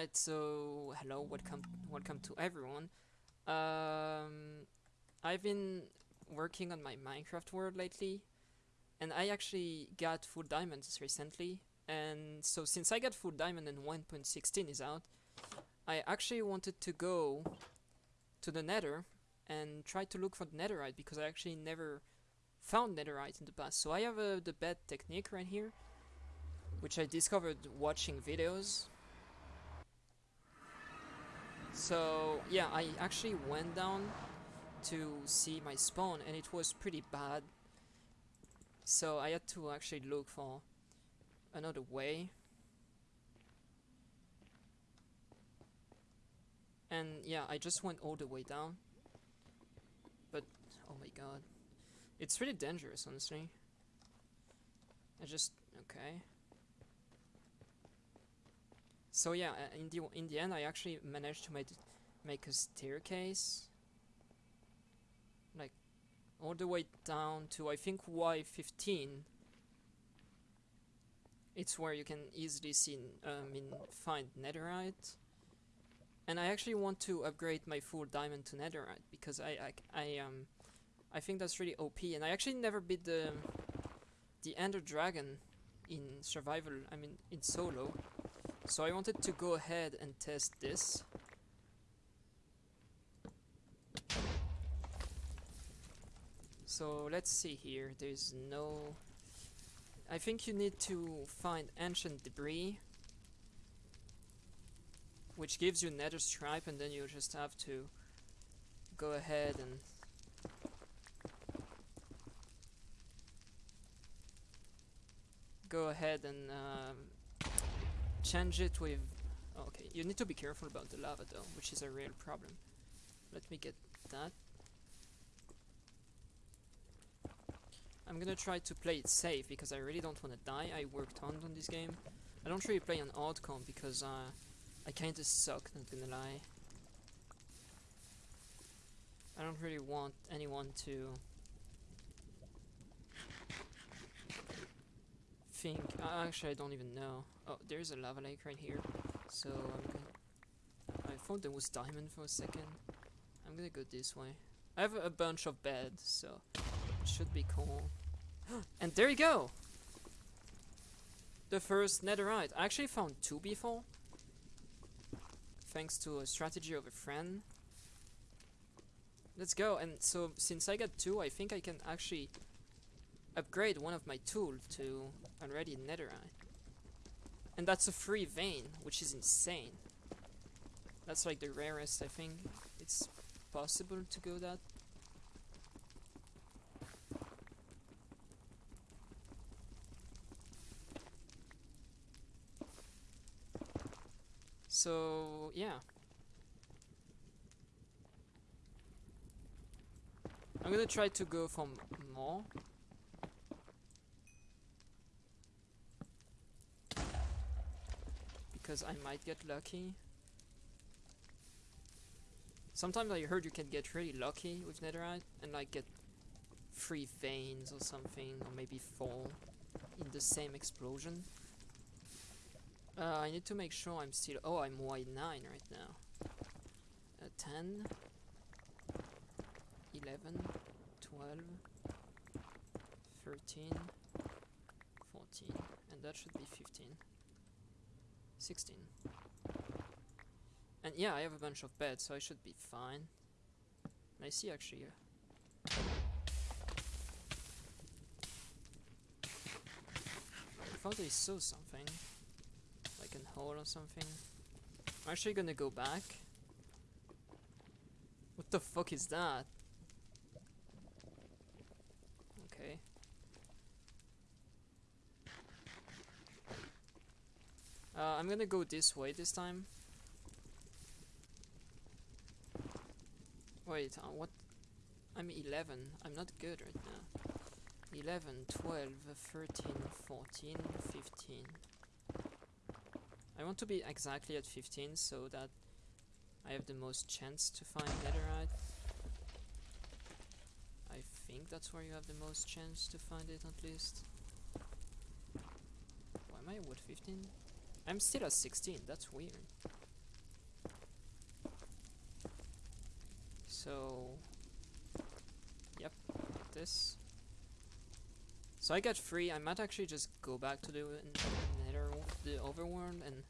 Alright, so hello, welcome welcome to everyone. Um I've been working on my Minecraft world lately and I actually got full diamonds recently and so since I got full diamond and 1.16 is out, I actually wanted to go to the nether and try to look for netherite because I actually never found netherite in the past. So I have uh, the bed technique right here which I discovered watching videos so yeah, I actually went down to see my spawn and it was pretty bad. So I had to actually look for another way. And yeah, I just went all the way down. But, oh my god. It's really dangerous, honestly. I just, okay. So yeah, uh, in the in the end, I actually managed to make make a staircase, like all the way down to I think Y15. It's where you can easily see, I mean, find netherite. And I actually want to upgrade my full diamond to netherite because I I, I um I think that's really OP. And I actually never beat the the Ender Dragon in survival. I mean, in solo. So I wanted to go ahead and test this. So let's see here, there's no... I think you need to find ancient debris which gives you netherite and then you just have to go ahead and go ahead and um, change it with... okay, you need to be careful about the lava though, which is a real problem. Let me get that. I'm gonna try to play it safe because I really don't want to die. I worked hard on this game. I don't really play on comp because uh, I kinda suck, not gonna lie. I don't really want anyone to think... Actually, I don't even know. Oh, there's a lava lake right here. So, I'm gonna... I thought there was diamond for a second. I'm gonna go this way. I have a bunch of beds, so it should be cool. and there you go! The first netherite. I actually found two before. Thanks to a strategy of a friend. Let's go. And so, since I got two, I think I can actually upgrade one of my tools to already netherite. And that's a free vein, which is insane. That's like the rarest, I think. It's possible to go that. So, yeah. I'm gonna try to go for more. Because I might get lucky. Sometimes I heard you can get really lucky with netherite and like get three veins or something or maybe four in the same explosion. Uh, I need to make sure I'm still... Oh, I'm Y9 right now. Uh, 10 11 12 13 14 and that should be 15 16. And yeah, I have a bunch of beds, so I should be fine. And I see actually... Uh, I thought I saw something. Like a hole or something. I'm actually gonna go back. What the fuck is that? Okay. Uh, I'm gonna go this way this time. Wait, uh, what? I'm 11. I'm not good right now. 11, 12, 13, 14, 15. I want to be exactly at 15 so that I have the most chance to find netherite. I think that's where you have the most chance to find it at least. Why am I at 15? I'm still at 16, that's weird. So, yep, like this. So I got free, I might actually just go back to the nether, the overworld and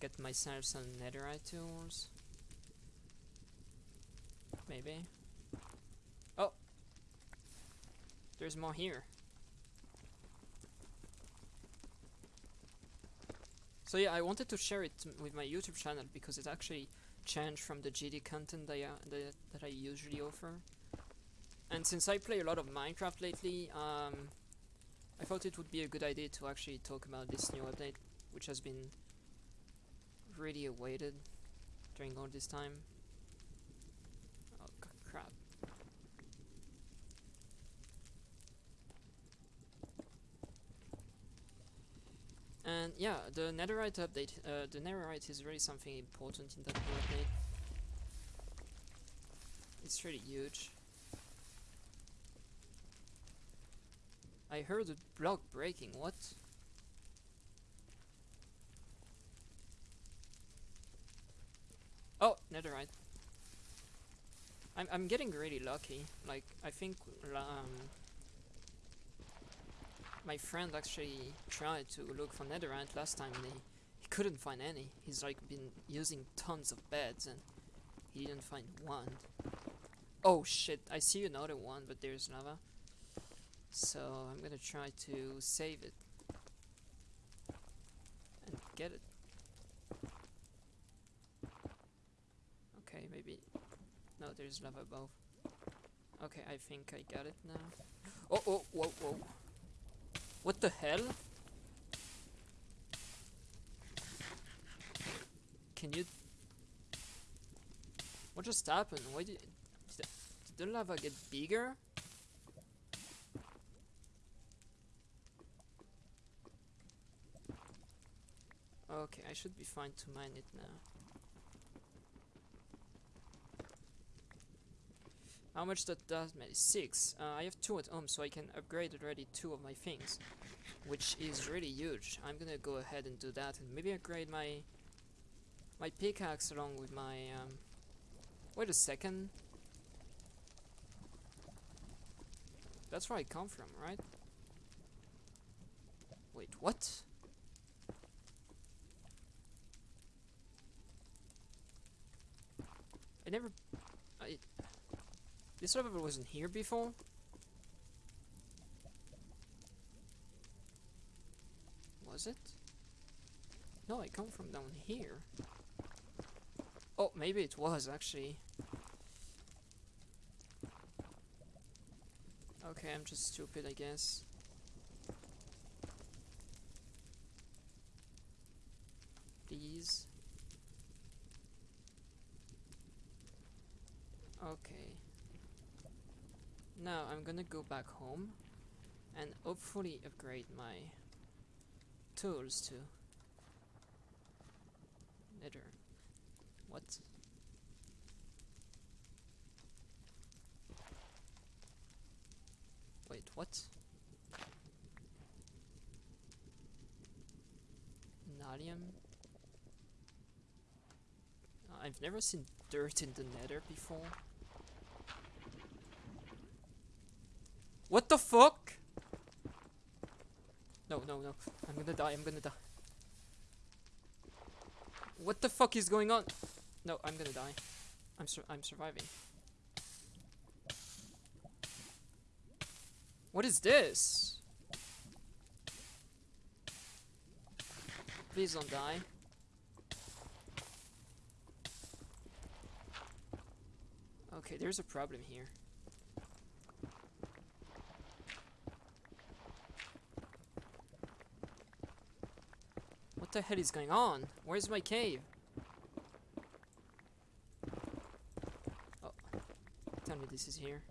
get myself some netherite tools. Maybe. Oh! There's more here. So yeah, I wanted to share it with my YouTube channel because it actually changed from the GD content that I, that, that I usually offer. And since I play a lot of Minecraft lately, um, I thought it would be a good idea to actually talk about this new update, which has been really awaited during all this time. And yeah, the netherite update, uh, the netherite is really something important in that update. It's really huge. I heard a block breaking, what? Oh, netherite. I'm, I'm getting really lucky. Like, I think um, my friend actually tried to look for netherite last time and he, he couldn't find any. He's like been using tons of beds and he didn't find one. Oh shit, I see another one, but there's lava. So I'm gonna try to save it and get it. Okay, maybe. No, there's lava above. Okay, I think I got it now. Oh, oh, whoa, whoa. What the hell? Can you. What just happened? Why did. Did the, the lava get bigger? Okay, I should be fine to mine it now. How much that does me? Six. Uh, I have two at home, so I can upgrade already two of my things, which is really huge. I'm gonna go ahead and do that, and maybe upgrade my my pickaxe along with my. Um, wait a second. That's where I come from, right? Wait, what? I never. This level wasn't here before. Was it? No, I come from down here. Oh, maybe it was actually. Okay, I'm just stupid, I guess. Please. Okay. Now I'm gonna go back home and hopefully upgrade my tools to nether. What? Wait, what? Nylium? I've never seen dirt in the nether before. What the fuck? No, no, no. I'm gonna die, I'm gonna die. What the fuck is going on? No, I'm gonna die. I'm sur I'm surviving. What is this? Please don't die. Okay, there's a problem here. What the hell is going on? Where's my cave? Oh, tell me this is here.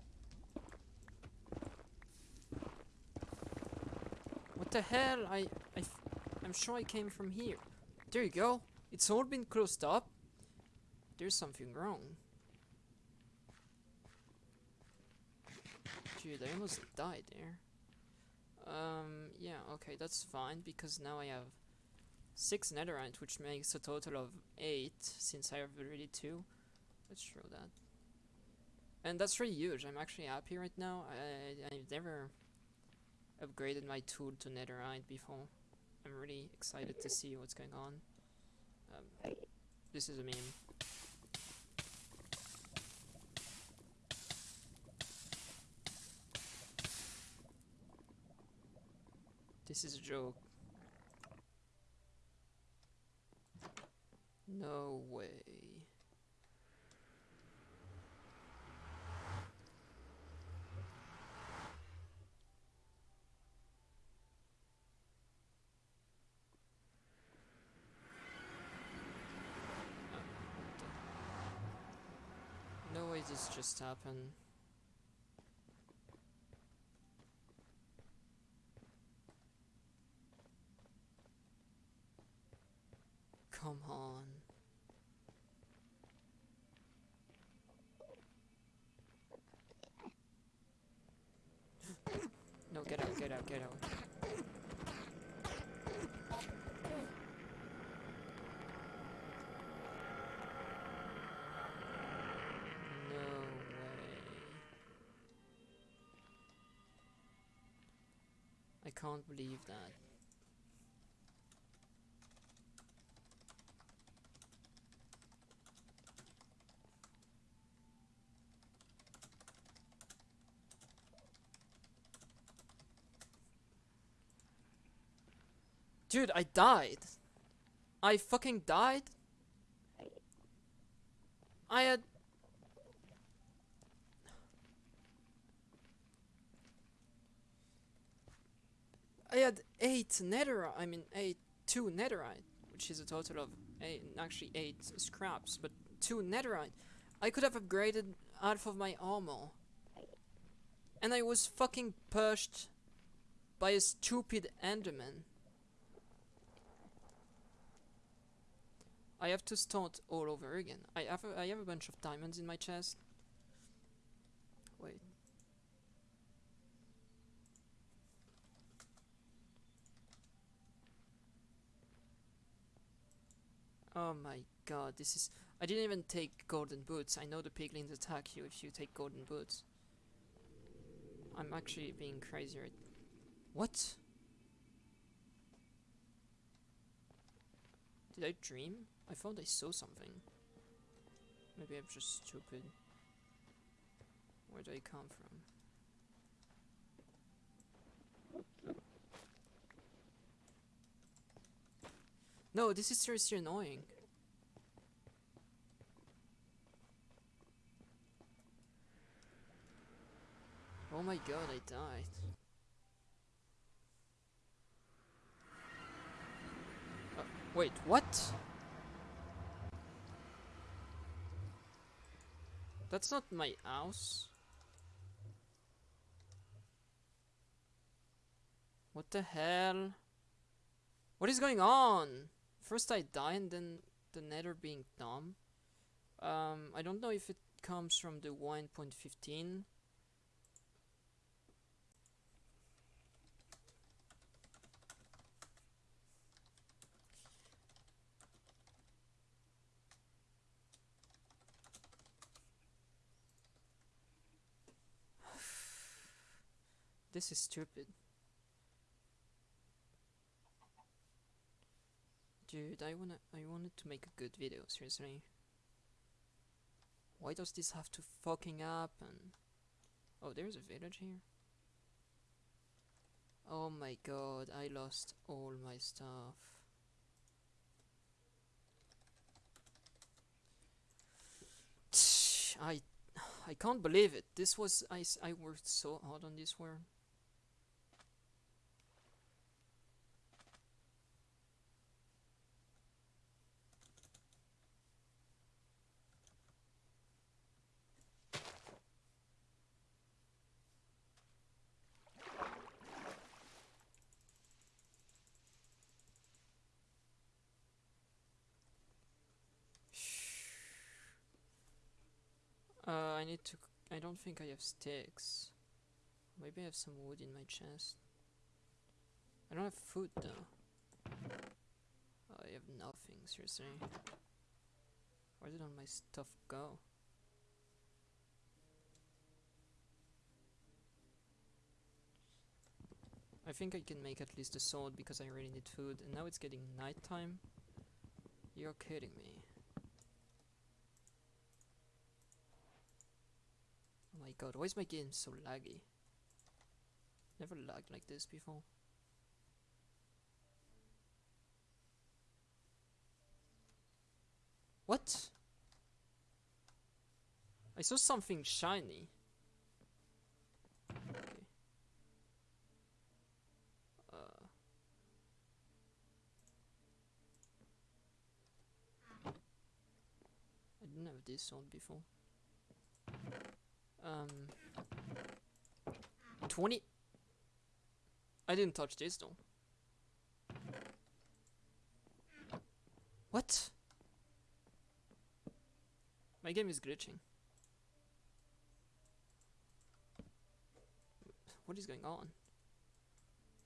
What the hell? I, I I'm sure I came from here. There you go. It's all been closed up. There's something wrong. Dude, I almost died there. Um, yeah, okay, that's fine because now I have six netherite, which makes a total of eight since I have already two. Let's show that. And that's really huge. I'm actually happy right now. I, I've never upgraded my tool to netherite before. I'm really excited to see what's going on. Um, this is a meme. This is a joke. No way. No way this just happened. Come on. No, get out, get out. No way. I can't believe that. Dude, I died. I fucking died. I had I had eight netherite. I mean, eight two netherite, which is a total of eight, actually eight scraps, but two netherite. I could have upgraded half of my armor, and I was fucking pushed by a stupid Enderman. I have to start all over again. I have a, I have a bunch of diamonds in my chest. Wait. Oh my god, this is... I didn't even take golden boots. I know the piglins attack you if you take golden boots. I'm actually being crazy right... What? Did I dream? I thought I saw something. Maybe I'm just stupid. Where do I come from? No, this is seriously annoying. Oh my god, I died. Uh, wait, what? That's not my house. What the hell? What is going on? First I die and then the nether being dumb. Um, I don't know if it comes from the 1.15. This is stupid. Dude, I wanna I wanted to make a good video, seriously. Why does this have to fucking happen? Oh, there's a village here. Oh my god, I lost all my stuff. I I can't believe it. This was I I worked so hard on this world. Uh, I need to... I don't think I have sticks. Maybe I have some wood in my chest. I don't have food though. I have nothing, seriously. Where did all my stuff go? I think I can make at least a sword because I really need food and now it's getting nighttime. You're kidding me. My god, why is my game so laggy? Never lagged like this before. What? I saw something shiny. Okay. Uh. I didn't have this sword before. Um. 20. I didn't touch this though. What? My game is glitching. What is going on?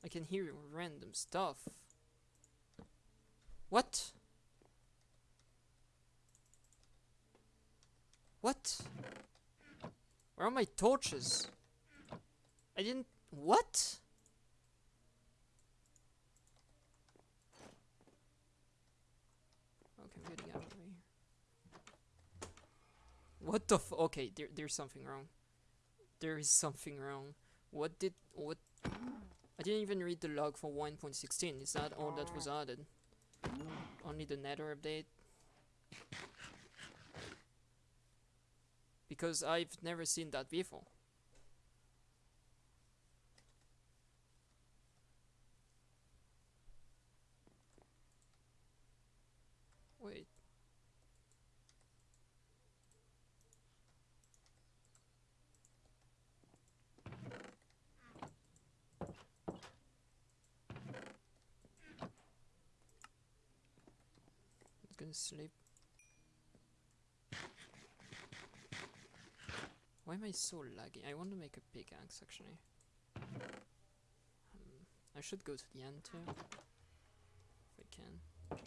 I can hear random stuff. What? What? Where are my torches? I didn't. What? Okay, I'm getting out of here. What the f- Okay, there, there's something wrong. There is something wrong. What did. What. I didn't even read the log for 1.16. Is that all that was added? Only the nether update? Because I've never seen that before. Wait. Gonna sleep. Why am I so laggy? I want to make a pickaxe actually. Um, I should go to the end too. If I can.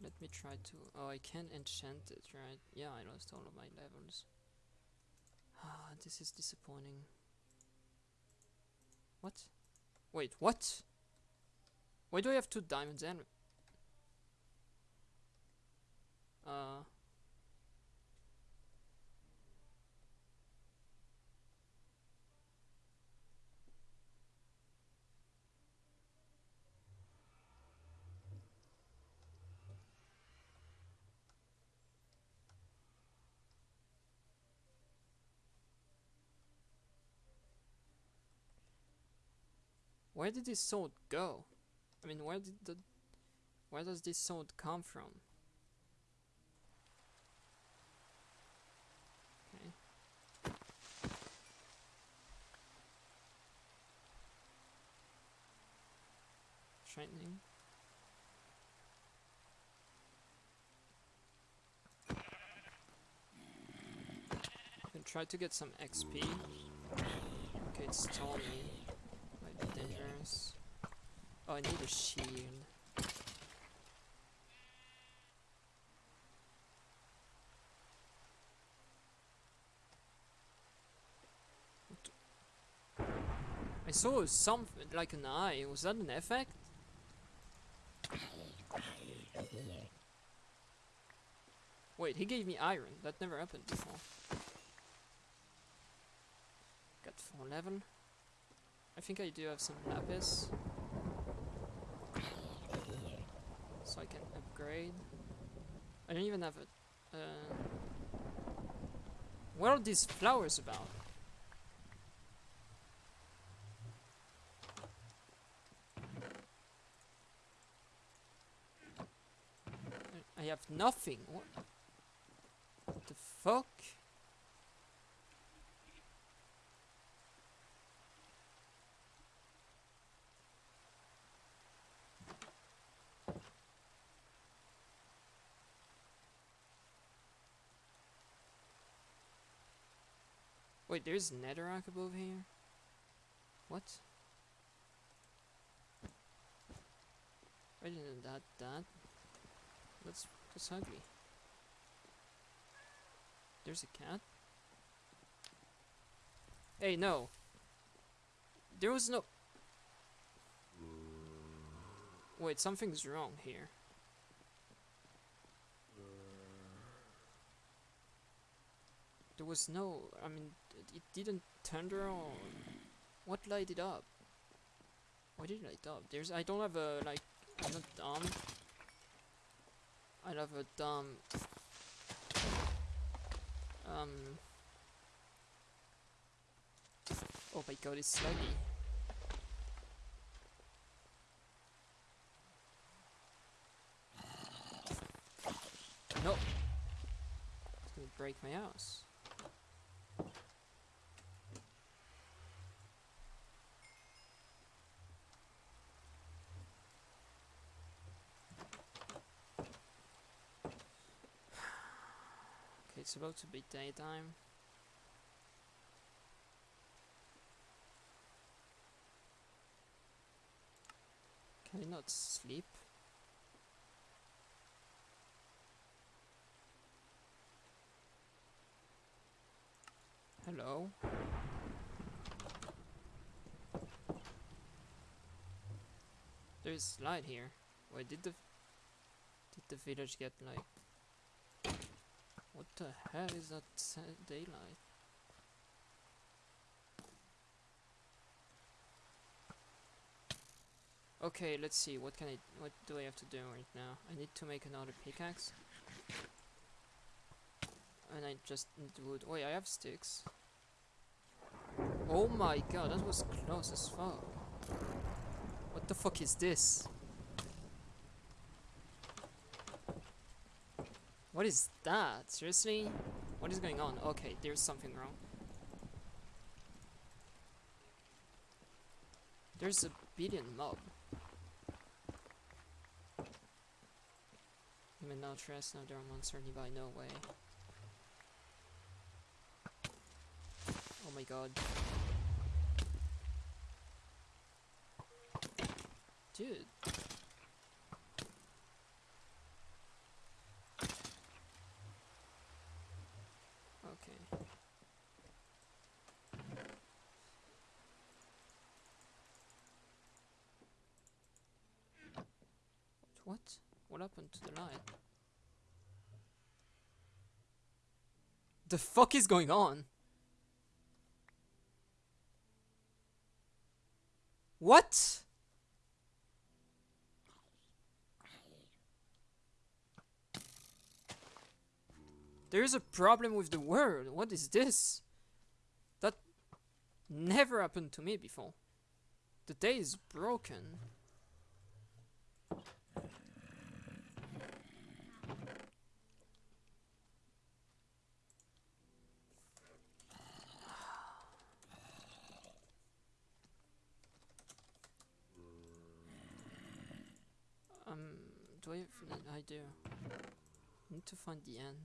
Let me try to. Oh, I can enchant it, right? Yeah, I lost all of my levels. Ah, this is disappointing. What? Wait, what? Why do I have two diamonds and. Uh. Where did this sword go? I mean, where did the... Where does this sword come from? Okay. Shining. Try to get some XP. Okay, it's Tommy. Might be dangerous. Oh, I need a shield. I saw something like an eye. Was that an effect? Wait, he gave me iron. That never happened before. Got four level. I think I do have some lapis. So I can upgrade. I don't even have a... Uh, what are these flowers about? I- have nothing. What the fuck? There's netherrack above here? What? I didn't that, that. That's, that's ugly. There's a cat. Hey, no. There was no... Wait, something's wrong here. There was no... I mean, it didn't turn on. What lighted up? Why did it light up? There's... I don't have a, like... I'm not dumb. I have a dumb... Um... Oh my god, it's sluggy. No! It's gonna break my house. It's about to be daytime. Can I not sleep? Hello? There's light here. Wait, did the did the village get like what the hell is that daylight? Okay, let's see. What can I? What do I have to do right now? I need to make another pickaxe, and I just need wood. Wait, I have sticks. Oh my god, that was close as fuck. What the fuck is this? What is that? Seriously? What is going on? Okay, there's something wrong. There's a billion mob. Human now trust, now there are monster nearby, no way. Oh my god. Dude. Okay. What? What happened to the light? The fuck is going on? What? There's a problem with the world. What is this? That never happened to me before. The day is broken. Um, do I have, I. Need to find the end.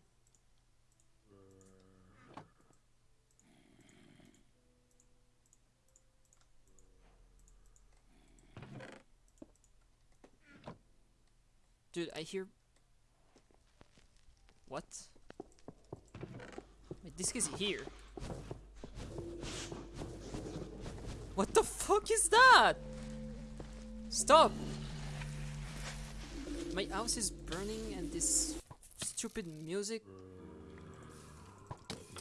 Dude, I hear. What? Wait, this is here. What the fuck is that? Stop! My house is burning and this stupid music.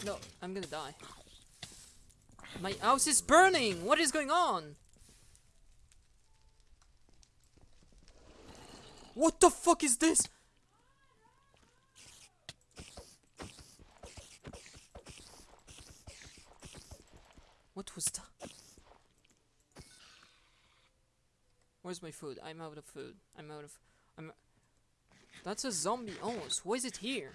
No, I'm gonna die. My house is burning! What is going on? What the fuck is this? What was that? Where's my food? I'm out of food. I'm out of. I'm. That's a zombie almost. Why is it here?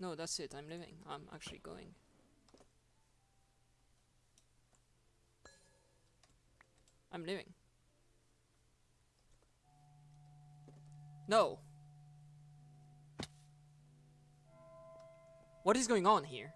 No, that's it. I'm leaving. I'm actually going. I'm leaving. No. What is going on here?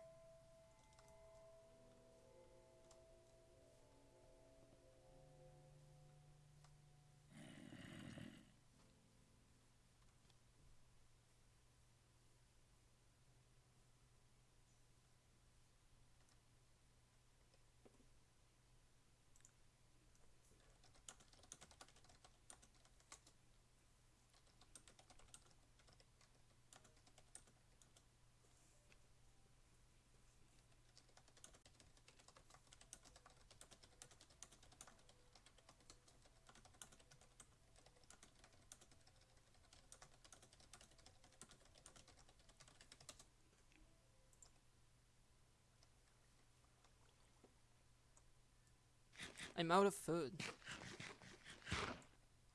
I'm out of food.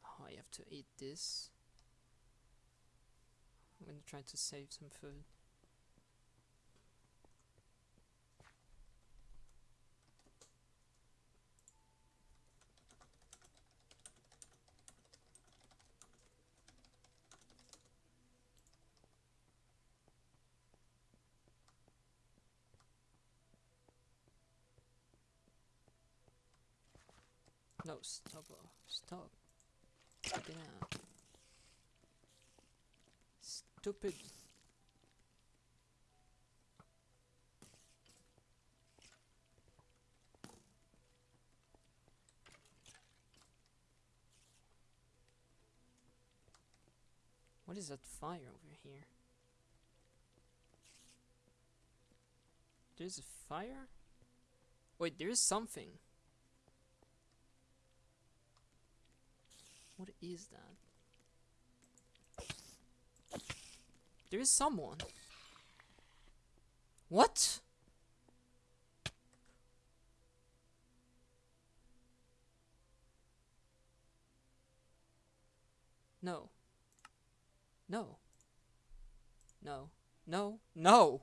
Oh, I have to eat this. I'm gonna try to save some food. No, stop. Stop. Stupid. What is that fire over here? There's a fire? Wait, there's something. What is that? There is someone. What? No. No. No. No. No.